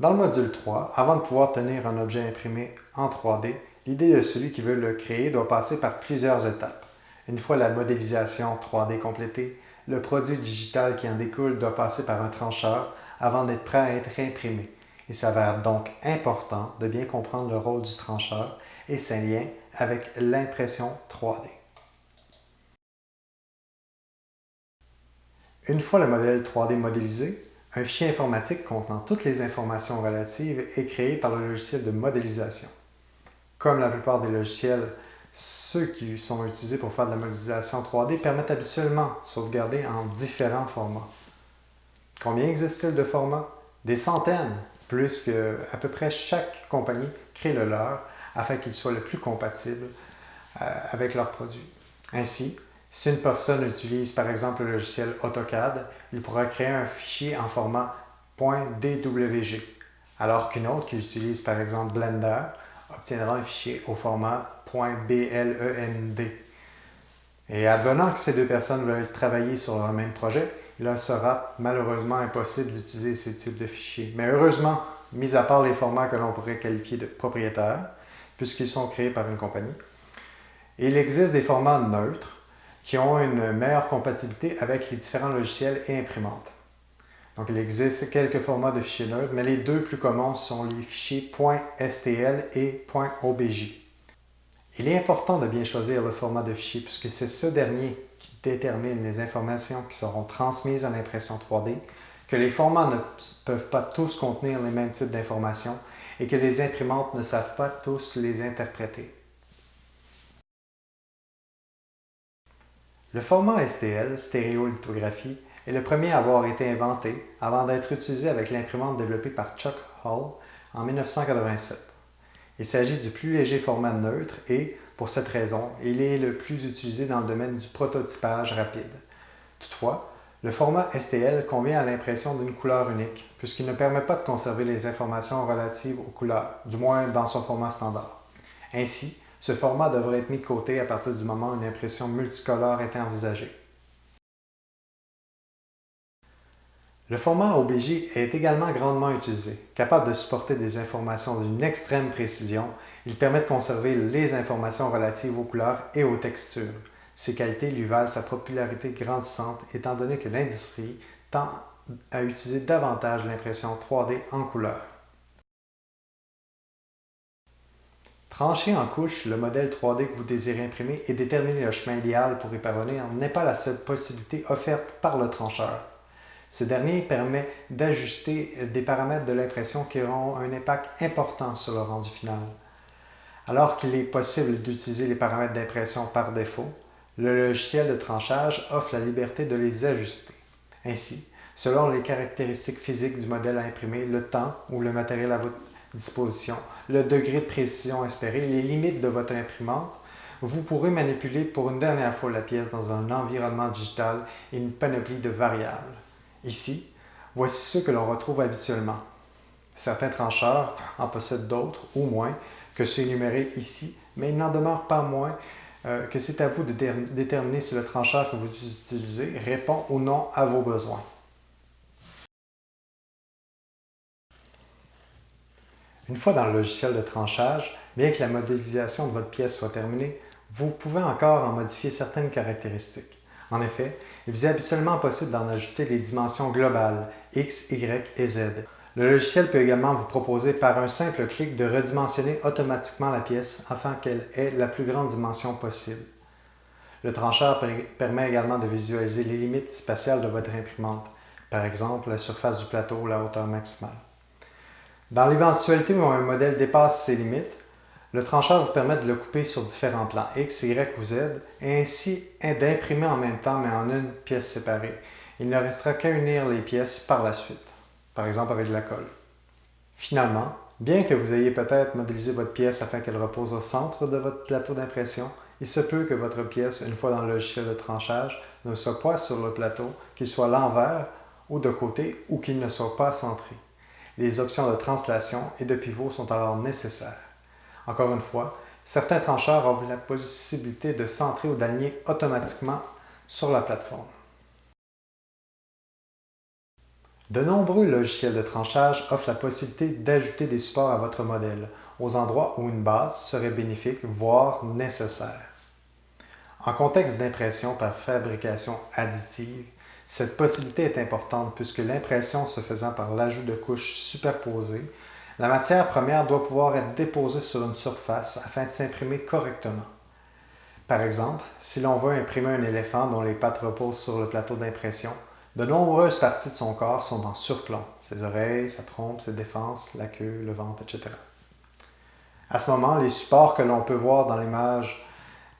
Dans le module 3, avant de pouvoir tenir un objet imprimé en 3D, l'idée de celui qui veut le créer doit passer par plusieurs étapes. Une fois la modélisation 3D complétée, le produit digital qui en découle doit passer par un trancheur avant d'être prêt à être imprimé. Il s'avère donc important de bien comprendre le rôle du trancheur et ses liens avec l'impression 3D. Une fois le modèle 3D modélisé, un fichier informatique contenant toutes les informations relatives est créé par le logiciel de modélisation. Comme la plupart des logiciels, ceux qui sont utilisés pour faire de la modélisation 3D permettent habituellement de sauvegarder en différents formats. Combien existe-t-il de formats? Des centaines, plus que à peu près chaque compagnie crée le leur afin qu'il soit le plus compatible euh, avec leurs produits. Ainsi, si une personne utilise par exemple le logiciel AutoCAD, il pourra créer un fichier en format .dwg, alors qu'une autre qui utilise par exemple Blender obtiendra un fichier au format .blend. Et advenant que ces deux personnes veulent travailler sur le même projet, il leur sera malheureusement impossible d'utiliser ces types de fichiers. Mais heureusement, mis à part les formats que l'on pourrait qualifier de propriétaires, puisqu'ils sont créés par une compagnie, il existe des formats neutres qui ont une meilleure compatibilité avec les différents logiciels et imprimantes. Donc, il existe quelques formats de fichiers neutres, mais les deux plus communs sont les fichiers .stl et .obj. Il est important de bien choisir le format de fichier puisque c'est ce dernier qui détermine les informations qui seront transmises à l'impression 3D, que les formats ne peuvent pas tous contenir les mêmes types d'informations et que les imprimantes ne savent pas tous les interpréter. Le format STL, stéréolithographie, est le premier à avoir été inventé avant d'être utilisé avec l'imprimante développée par Chuck Hull en 1987. Il s'agit du plus léger format neutre et, pour cette raison, il est le plus utilisé dans le domaine du prototypage rapide. Toutefois, le format STL convient à l'impression d'une couleur unique, puisqu'il ne permet pas de conserver les informations relatives aux couleurs, du moins dans son format standard. Ainsi, ce format devrait être mis de côté à partir du moment où une impression multicolore est envisagée. Le format OBJ est également grandement utilisé. Capable de supporter des informations d'une extrême précision, il permet de conserver les informations relatives aux couleurs et aux textures. Ces qualités lui valent sa popularité grandissante étant donné que l'industrie tend à utiliser davantage l'impression 3D en couleur. Trancher en couche le modèle 3D que vous désirez imprimer et déterminer le chemin idéal pour y parvenir n'est pas la seule possibilité offerte par le trancheur. Ce dernier permet d'ajuster des paramètres de l'impression qui auront un impact important sur le rendu final. Alors qu'il est possible d'utiliser les paramètres d'impression par défaut, le logiciel de tranchage offre la liberté de les ajuster. Ainsi, selon les caractéristiques physiques du modèle à imprimer, le temps ou le matériel à votre disposition, le degré de précision espéré, les limites de votre imprimante, vous pourrez manipuler pour une dernière fois la pièce dans un environnement digital et une panoplie de variables. Ici, voici ceux que l'on retrouve habituellement. Certains trancheurs en possèdent d'autres ou moins que ceux énumérés ici, mais il n'en demeure pas moins euh, que c'est à vous de déterminer si le trancheur que vous utilisez répond ou non à vos besoins. Une fois dans le logiciel de tranchage, bien que la modélisation de votre pièce soit terminée, vous pouvez encore en modifier certaines caractéristiques. En effet, il vous est habituellement possible d'en ajouter les dimensions globales X, Y et Z. Le logiciel peut également vous proposer par un simple clic de redimensionner automatiquement la pièce afin qu'elle ait la plus grande dimension possible. Le trancheur permet également de visualiser les limites spatiales de votre imprimante, par exemple la surface du plateau ou la hauteur maximale. Dans l'éventualité où un modèle dépasse ses limites, le trancheur vous permet de le couper sur différents plans X, Y ou Z et ainsi d'imprimer en même temps mais en une pièce séparée. Il ne restera qu'à unir les pièces par la suite, par exemple avec de la colle. Finalement, bien que vous ayez peut-être modélisé votre pièce afin qu'elle repose au centre de votre plateau d'impression, il se peut que votre pièce, une fois dans le logiciel de tranchage, ne soit pas sur le plateau, qu'il soit l'envers ou de côté ou qu'il ne soit pas centré. Les options de translation et de pivot sont alors nécessaires. Encore une fois, certains trancheurs offrent la possibilité de centrer ou d'aligner automatiquement sur la plateforme. De nombreux logiciels de tranchage offrent la possibilité d'ajouter des supports à votre modèle, aux endroits où une base serait bénéfique, voire nécessaire. En contexte d'impression par fabrication additive, cette possibilité est importante puisque l'impression se faisant par l'ajout de couches superposées, la matière première doit pouvoir être déposée sur une surface afin de s'imprimer correctement. Par exemple, si l'on veut imprimer un éléphant dont les pattes reposent sur le plateau d'impression, de nombreuses parties de son corps sont en surplomb, ses oreilles, sa trompe, ses défenses, la queue, le ventre, etc. À ce moment, les supports que l'on peut voir dans l'image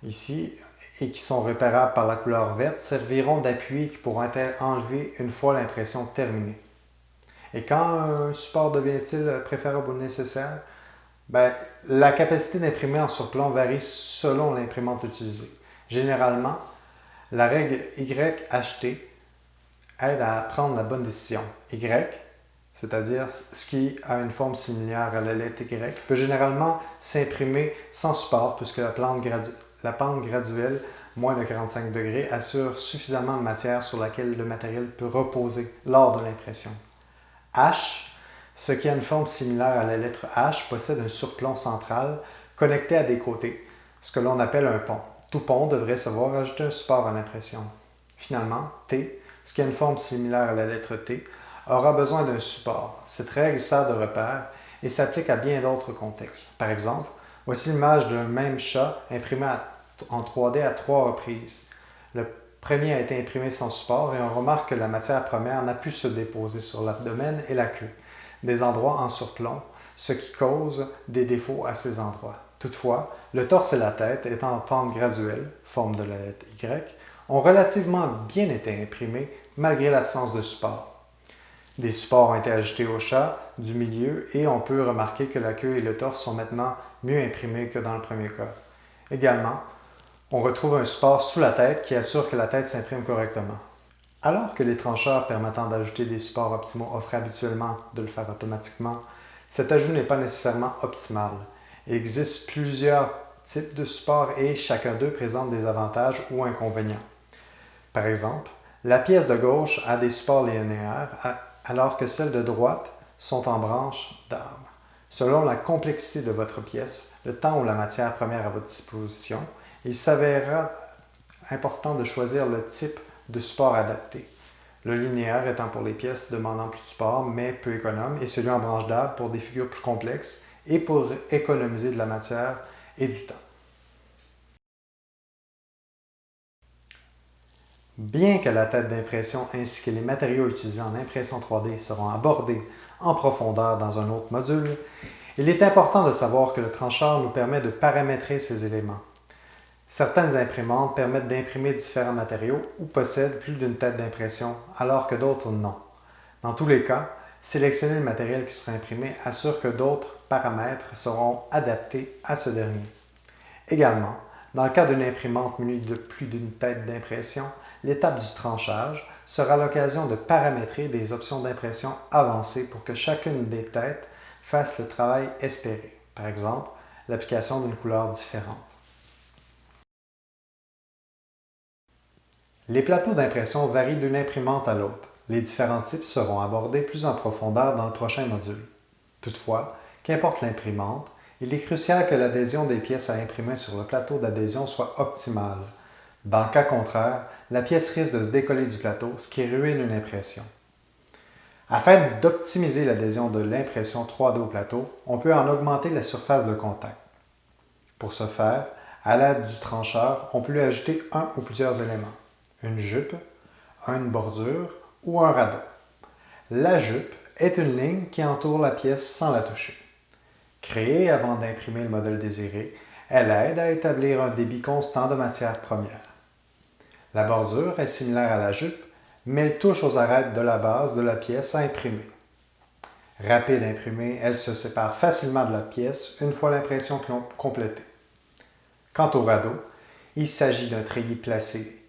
ici et qui sont repérables par la couleur verte serviront d'appui qui pourront être enlevés une fois l'impression terminée. Et quand un support devient-il préférable ou nécessaire? Ben, la capacité d'imprimer en surplomb varie selon l'imprimante utilisée. Généralement, la règle YHT aide à prendre la bonne décision. Y, c'est-à-dire ce qui a une forme similaire à la lettre Y, peut généralement s'imprimer sans support puisque la, la pente graduelle moins de 45 degrés assure suffisamment de matière sur laquelle le matériel peut reposer lors de l'impression. H ce qui a une forme similaire à la lettre H possède un surplomb central connecté à des côtés, ce que l'on appelle un pont. Tout pont devrait se voir ajouter un support à l'impression. Finalement, T, ce qui a une forme similaire à la lettre T, aura besoin d'un support. Cette règle sert de repère et s'applique à bien d'autres contextes. Par exemple, voici l'image d'un même chat imprimé en 3D à trois reprises. Le premier a été imprimé sans support et on remarque que la matière première n'a pu se déposer sur l'abdomen et la queue des endroits en surplomb, ce qui cause des défauts à ces endroits. Toutefois, le torse et la tête, étant en pente graduelle, forme de la lettre Y, ont relativement bien été imprimés malgré l'absence de support. Des supports ont été ajoutés au chat du milieu et on peut remarquer que la queue et le torse sont maintenant mieux imprimés que dans le premier cas. Également, on retrouve un support sous la tête qui assure que la tête s'imprime correctement. Alors que les trancheurs permettant d'ajouter des supports optimaux offrent habituellement de le faire automatiquement, cet ajout n'est pas nécessairement optimal. Il existe plusieurs types de supports et chacun d'eux présente des avantages ou inconvénients. Par exemple, la pièce de gauche a des supports linéaires alors que celles de droite sont en branches d'arbre. Selon la complexité de votre pièce, le temps ou la matière première à votre disposition, il s'avérera important de choisir le type de support adapté. Le linéaire étant pour les pièces demandant plus de support mais peu économe et celui en branche d'arbre pour des figures plus complexes et pour économiser de la matière et du temps. Bien que la tête d'impression ainsi que les matériaux utilisés en impression 3D seront abordés en profondeur dans un autre module, il est important de savoir que le trancheur nous permet de paramétrer ces éléments. Certaines imprimantes permettent d'imprimer différents matériaux ou possèdent plus d'une tête d'impression, alors que d'autres non. Dans tous les cas, sélectionner le matériel qui sera imprimé assure que d'autres paramètres seront adaptés à ce dernier. Également, dans le cas d'une imprimante munie de plus d'une tête d'impression, l'étape du tranchage sera l'occasion de paramétrer des options d'impression avancées pour que chacune des têtes fasse le travail espéré, par exemple l'application d'une couleur différente. Les plateaux d'impression varient d'une imprimante à l'autre. Les différents types seront abordés plus en profondeur dans le prochain module. Toutefois, qu'importe l'imprimante, il est crucial que l'adhésion des pièces à imprimer sur le plateau d'adhésion soit optimale. Dans le cas contraire, la pièce risque de se décoller du plateau, ce qui ruine une impression. Afin d'optimiser l'adhésion de l'impression 3D au plateau, on peut en augmenter la surface de contact. Pour ce faire, à l'aide du trancheur, on peut lui ajouter un ou plusieurs éléments une jupe, une bordure ou un radeau. La jupe est une ligne qui entoure la pièce sans la toucher. Créée avant d'imprimer le modèle désiré, elle aide à établir un débit constant de matière première. La bordure est similaire à la jupe, mais elle touche aux arêtes de la base de la pièce à imprimer. Rapide à imprimer, elle se sépare facilement de la pièce une fois l'impression complétée. Quant au radeau, il s'agit d'un treillis placé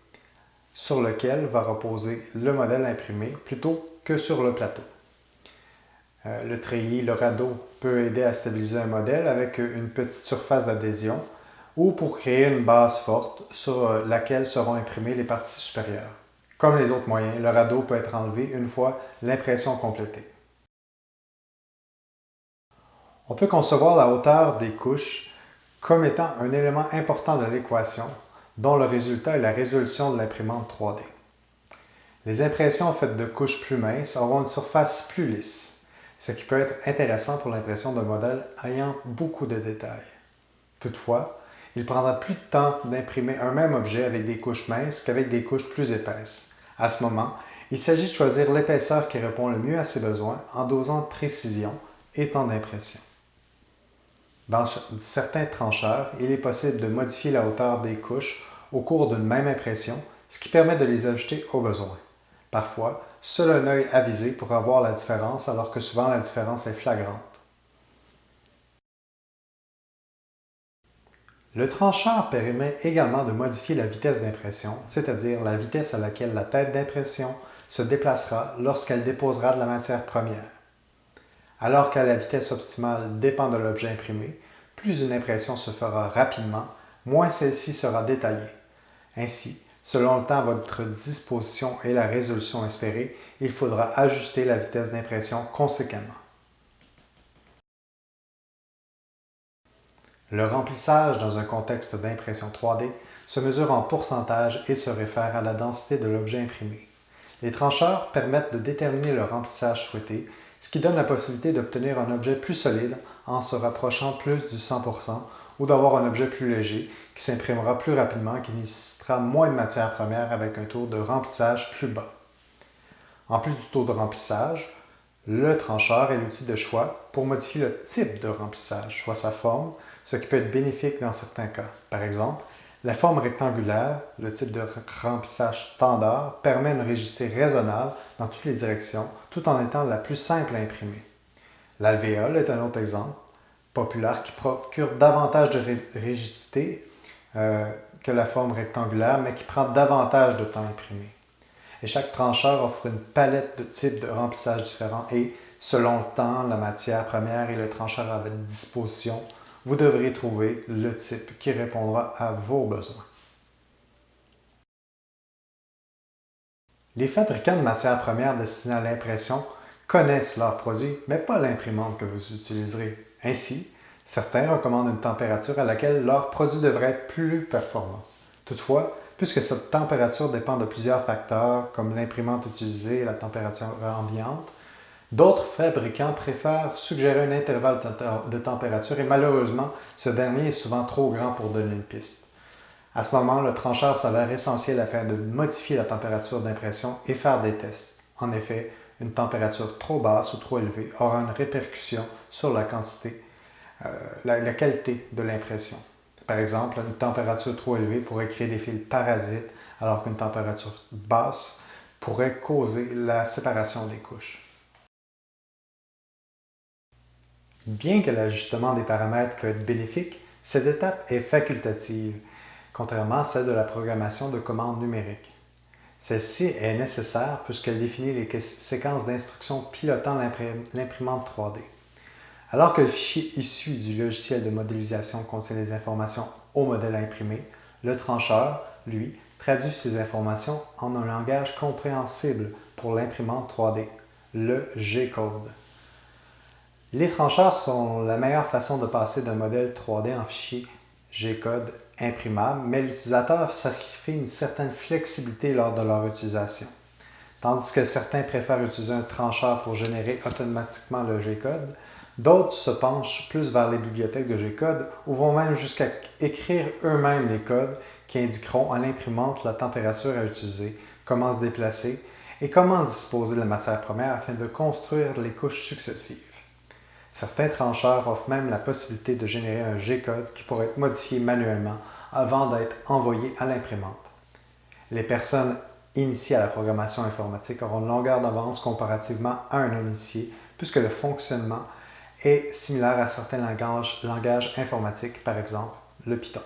sur lequel va reposer le modèle imprimé plutôt que sur le plateau. Euh, le treillis, le radeau peut aider à stabiliser un modèle avec une petite surface d'adhésion ou pour créer une base forte sur laquelle seront imprimées les parties supérieures. Comme les autres moyens, le radeau peut être enlevé une fois l'impression complétée. On peut concevoir la hauteur des couches comme étant un élément important de l'équation dont le résultat est la résolution de l'imprimante 3D. Les impressions faites de couches plus minces auront une surface plus lisse, ce qui peut être intéressant pour l'impression d'un modèle ayant beaucoup de détails. Toutefois, il prendra plus de temps d'imprimer un même objet avec des couches minces qu'avec des couches plus épaisses. À ce moment, il s'agit de choisir l'épaisseur qui répond le mieux à ses besoins en dosant précision et temps d'impression. Dans certains trancheurs, il est possible de modifier la hauteur des couches au cours d'une même impression, ce qui permet de les ajuster au besoin. Parfois, seul un œil avisé pourra voir la différence alors que souvent la différence est flagrante. Le trancheur permet également de modifier la vitesse d'impression, c'est-à-dire la vitesse à laquelle la tête d'impression se déplacera lorsqu'elle déposera de la matière première. Alors que la vitesse optimale dépend de l'objet imprimé, plus une impression se fera rapidement, moins celle-ci sera détaillée. Ainsi, selon le temps à votre disposition et la résolution espérée, il faudra ajuster la vitesse d'impression conséquemment. Le remplissage dans un contexte d'impression 3D se mesure en pourcentage et se réfère à la densité de l'objet imprimé. Les trancheurs permettent de déterminer le remplissage souhaité, ce qui donne la possibilité d'obtenir un objet plus solide en se rapprochant plus du 100% ou d'avoir un objet plus léger qui s'imprimera plus rapidement et qui nécessitera moins de matière première avec un taux de remplissage plus bas. En plus du taux de remplissage, le trancheur est l'outil de choix pour modifier le type de remplissage, soit sa forme, ce qui peut être bénéfique dans certains cas. Par exemple, la forme rectangulaire, le type de remplissage standard, permet une rigidité raisonnable dans toutes les directions, tout en étant la plus simple à imprimer. L'alvéole est un autre exemple populaire qui procure davantage de rigidité euh, que la forme rectangulaire, mais qui prend davantage de temps à imprimer. Et chaque trancheur offre une palette de types de remplissage différents et, selon le temps, la matière première et le trancheur à votre disposition, vous devrez trouver le type qui répondra à vos besoins. Les fabricants de matières premières destinées à l'impression connaissent leurs produits, mais pas l'imprimante que vous utiliserez. Ainsi, certains recommandent une température à laquelle leur produit devrait être plus performant. Toutefois, puisque cette température dépend de plusieurs facteurs comme l'imprimante utilisée et la température ambiante, D'autres fabricants préfèrent suggérer un intervalle de température et malheureusement, ce dernier est souvent trop grand pour donner une piste. À ce moment, le trancheur s'avère essentiel afin de modifier la température d'impression et faire des tests. En effet, une température trop basse ou trop élevée aura une répercussion sur la quantité, euh, la, qualité de l'impression. Par exemple, une température trop élevée pourrait créer des fils parasites, alors qu'une température basse pourrait causer la séparation des couches. Bien que l'ajustement des paramètres peut être bénéfique, cette étape est facultative, contrairement à celle de la programmation de commandes numériques. Celle-ci est nécessaire puisqu'elle définit les séquences d'instructions pilotant l'imprimante 3D. Alors que le fichier issu du logiciel de modélisation contient les informations au modèle imprimé, le trancheur, lui, traduit ces informations en un langage compréhensible pour l'imprimante 3D, le G-code. Les trancheurs sont la meilleure façon de passer d'un modèle 3D en fichier G-code imprimable, mais l'utilisateur sacrifie une certaine flexibilité lors de leur utilisation. Tandis que certains préfèrent utiliser un trancheur pour générer automatiquement le G-code, d'autres se penchent plus vers les bibliothèques de G-code ou vont même jusqu'à écrire eux-mêmes les codes qui indiqueront à l'imprimante la température à utiliser, comment se déplacer et comment disposer de la matière première afin de construire les couches successives. Certains trancheurs offrent même la possibilité de générer un G-code qui pourrait être modifié manuellement avant d'être envoyé à l'imprimante. Les personnes initiées à la programmation informatique auront une longueur d'avance comparativement à un initié puisque le fonctionnement est similaire à certains langages informatiques, par exemple le Python.